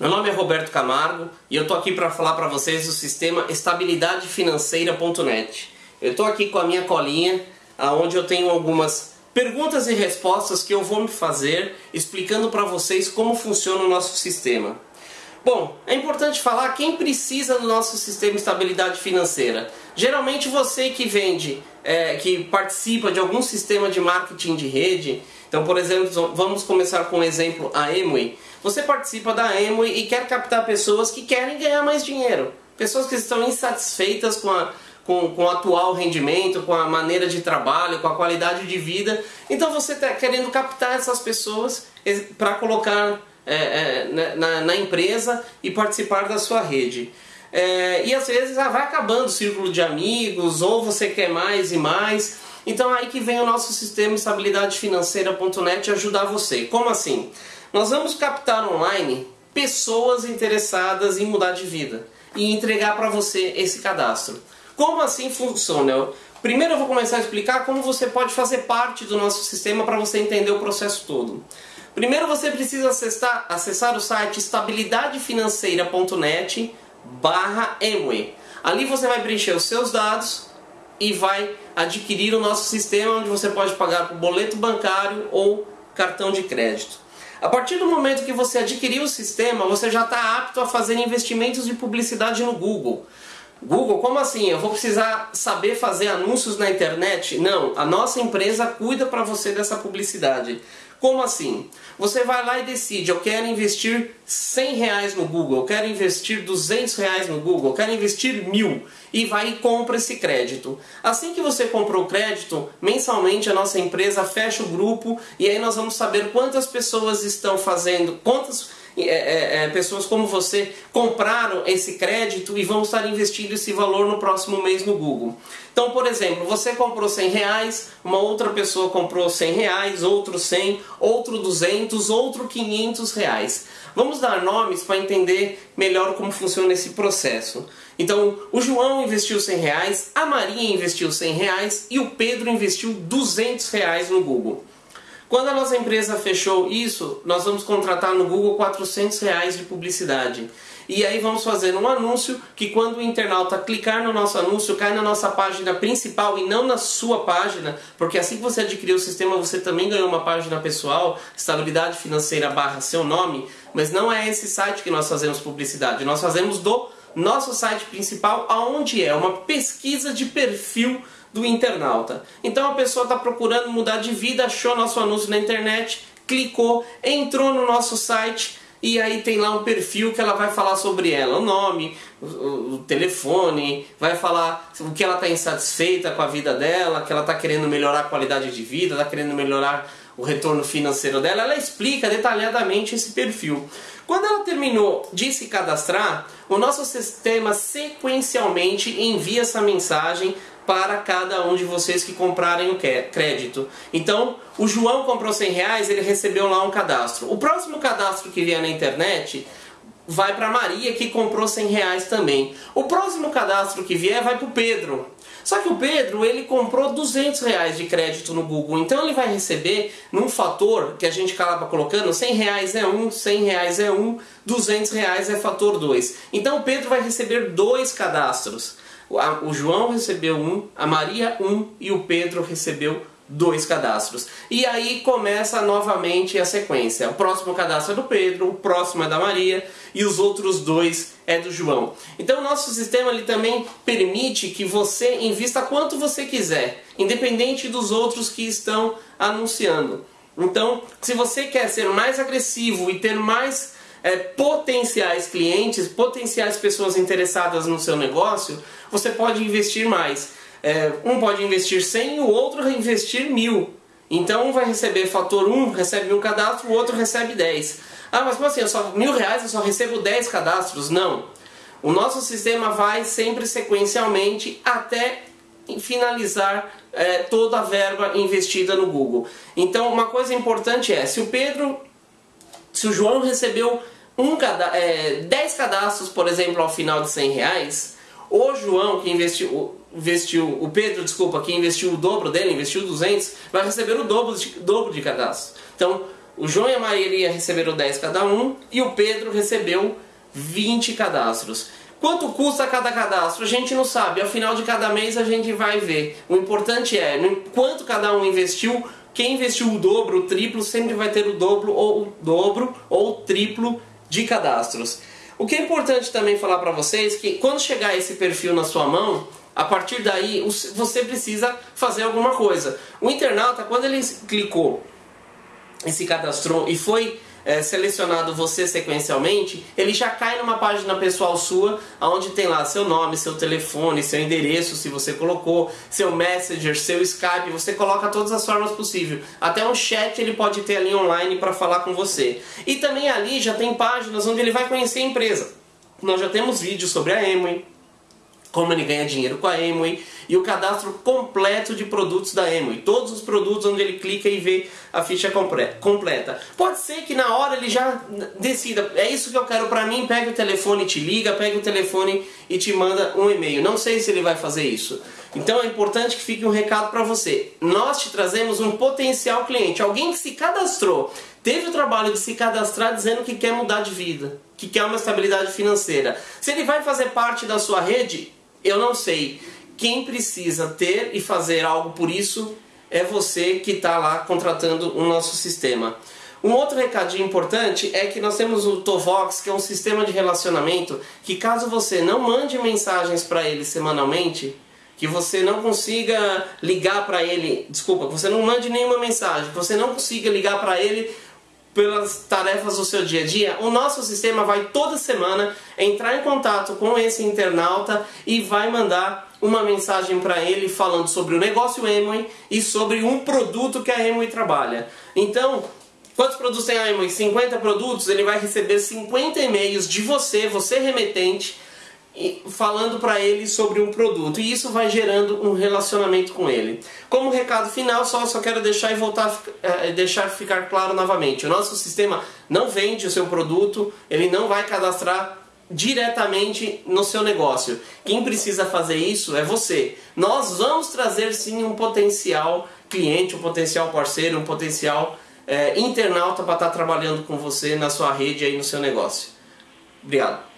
Meu nome é Roberto Camargo e eu tô aqui para falar para vocês do sistema estabilidadefinanceira.net. Eu tô aqui com a minha colinha, aonde eu tenho algumas perguntas e respostas que eu vou me fazer explicando para vocês como funciona o nosso sistema. Bom, é importante falar quem precisa do nosso sistema de estabilidade financeira. Geralmente você que vende, é, que participa de algum sistema de marketing de rede, então por exemplo, vamos começar com o um exemplo a Emway. Você participa da Amway e quer captar pessoas que querem ganhar mais dinheiro. Pessoas que estão insatisfeitas com, a, com, com o atual rendimento, com a maneira de trabalho, com a qualidade de vida. Então você está querendo captar essas pessoas para colocar é, é, né, na, na, empresa e participar da sua rede. É, e às vezes ah, vai acabando o círculo de amigos, ou você quer mais e mais. Então aí que vem o nosso sistema estabilidade financeira.net ajudar você. Como assim? Nós vamos captar online pessoas interessadas em mudar de vida e entregar para você esse cadastro. Como assim funciona? Primeiro eu vou começar a explicar como você pode fazer parte do nosso sistema para você entender o processo todo. Primeiro você precisa acessar, acessar o site estabilidadefinanceira.net barra Ali você vai preencher os seus dados e vai adquirir o nosso sistema onde você pode pagar por boleto bancário ou cartão de crédito. A partir do momento que você adquirir o sistema, você já está apto a fazer investimentos de publicidade no Google. Google, como assim? Eu vou precisar saber fazer anúncios na internet? Não, a nossa empresa cuida para você dessa publicidade. Como assim? Você vai lá e decide, eu quero investir 100 reais no Google, eu quero investir 200 reais no Google, eu quero investir mil e vai e compra esse crédito. Assim que você comprou o crédito, mensalmente a nossa empresa fecha o grupo e aí nós vamos saber quantas pessoas estão fazendo, quantas é, é, é, pessoas como você compraram esse crédito e vão estar investindo esse valor no próximo mês no Google. Então, por exemplo, você comprou 100 reais, uma outra pessoa comprou 100 reais, outro 100, outro 200, outro 500 reais. Vamos dar nomes para entender melhor como funciona esse processo. Então, o João investiu 100 reais, a Maria investiu 100 reais e o Pedro investiu 200 reais no Google. Quando a nossa empresa fechou isso, nós vamos contratar no Google 400 reais de publicidade. E aí vamos fazer um anúncio que quando o internauta clicar no nosso anúncio, cai na nossa página principal e não na sua página, porque assim que você adquiriu o sistema, você também ganhou uma página pessoal, estabilidade financeira barra seu nome, mas não é esse site que nós fazemos publicidade, nós fazemos do nosso site principal, aonde é uma pesquisa de perfil do internauta. Então a pessoa está procurando mudar de vida, achou nosso anúncio na internet, clicou, entrou no nosso site e aí tem lá um perfil que ela vai falar sobre ela, o nome, o, telefone, vai falar o que ela está insatisfeita com a vida dela, que ela está querendo melhorar a qualidade de vida, está querendo melhorar o retorno financeiro dela, ela explica detalhadamente esse perfil. Quando ela terminou de se cadastrar, o nosso sistema sequencialmente envia essa mensagem para cada um de vocês que comprarem o crédito. Então, o João comprou 100 reais, ele recebeu lá um cadastro. O próximo cadastro que vier na internet vai para Maria que comprou 100 reais também. O próximo cadastro que vier vai para o Pedro. Só que o Pedro ele comprou 200 reais de crédito no Google, então ele vai receber num fator que a gente acaba colocando 100 reais é um, 100 reais é um, 200 reais é fator 2. Então o Pedro vai receber dois cadastros o João recebeu um, a Maria um e o Pedro recebeu dois cadastros. E aí começa novamente a sequência. O próximo cadastro é do Pedro, o próximo é da Maria e os outros dois é do João. Então o nosso sistema ele também permite que você invista quanto você quiser, independente dos outros que estão anunciando. Então, se você quer ser mais agressivo e ter mais é, potenciais clientes, potenciais pessoas interessadas no seu negócio, você pode investir mais. É, um pode investir 100 e o outro investir mil. Então um vai receber fator 1, recebe um cadastro, o outro recebe 10. Ah, mas como assim? Eu só, mil reais eu só recebo 10 cadastros? Não. O nosso sistema vai sempre sequencialmente até finalizar é, toda a verba investida no Google. Então uma coisa importante é, se o Pedro se o João recebeu um cada, é, 10 cadastros, por exemplo, ao final de 100 reais, o João, que investiu, investiu, o Pedro, desculpa, que investiu o dobro dele, investiu 200, vai receber o dobro de, dobro de cadastros. Então, o João e a Maria receberam 10 cada um e o Pedro recebeu 20 cadastros. Quanto custa cada cadastro? A gente não sabe. Ao final de cada mês a gente vai ver. O importante é, quanto cada um investiu, quem investiu o dobro, o triplo, sempre vai ter o dobro ou o dobro ou o triplo de cadastros. O que é importante também falar para vocês é que quando chegar esse perfil na sua mão, a partir daí você precisa fazer alguma coisa. O internauta, quando ele clicou e se cadastrou e foi é, selecionado você sequencialmente, ele já cai numa página pessoal sua, onde tem lá seu nome, seu telefone, seu endereço, se você colocou, seu Messenger, seu Skype, você coloca todas as formas possíveis. Até um chat ele pode ter ali online para falar com você. E também ali já tem páginas onde ele vai conhecer a empresa. Nós já temos vídeos sobre a Emway, como ele ganha dinheiro com a Amway e o cadastro completo de produtos da Amway. Todos os produtos onde ele clica e vê a ficha completa. Pode ser que na hora ele já decida, é isso que eu quero para mim, pega o telefone e te liga, pega o telefone e te manda um e-mail. Não sei se ele vai fazer isso. Então é importante que fique um recado para você. Nós te trazemos um potencial cliente, alguém que se cadastrou, teve o trabalho de se cadastrar dizendo que quer mudar de vida, que quer uma estabilidade financeira. Se ele vai fazer parte da sua rede, eu não sei. Quem precisa ter e fazer algo por isso é você que está lá contratando o nosso sistema. Um outro recadinho importante é que nós temos o Tovox, que é um sistema de relacionamento que caso você não mande mensagens para ele semanalmente, que você não consiga ligar para ele, desculpa, que você não mande nenhuma mensagem, que você não consiga ligar para ele pelas tarefas do seu dia a dia, o nosso sistema vai toda semana entrar em contato com esse internauta e vai mandar uma mensagem para ele falando sobre o negócio Emoi e sobre um produto que a Emoi trabalha. Então, quantos produtos tem a Emoi? 50 produtos, ele vai receber 50 e-mails de você, você remetente, falando para ele sobre um produto e isso vai gerando um relacionamento com ele. Como recado final, só, só quero deixar e voltar é, deixar ficar claro novamente. O nosso sistema não vende o seu produto, ele não vai cadastrar diretamente no seu negócio. Quem precisa fazer isso é você. Nós vamos trazer sim um potencial cliente, um potencial parceiro, um potencial é, internauta para estar trabalhando com você na sua rede aí no seu negócio. Obrigado.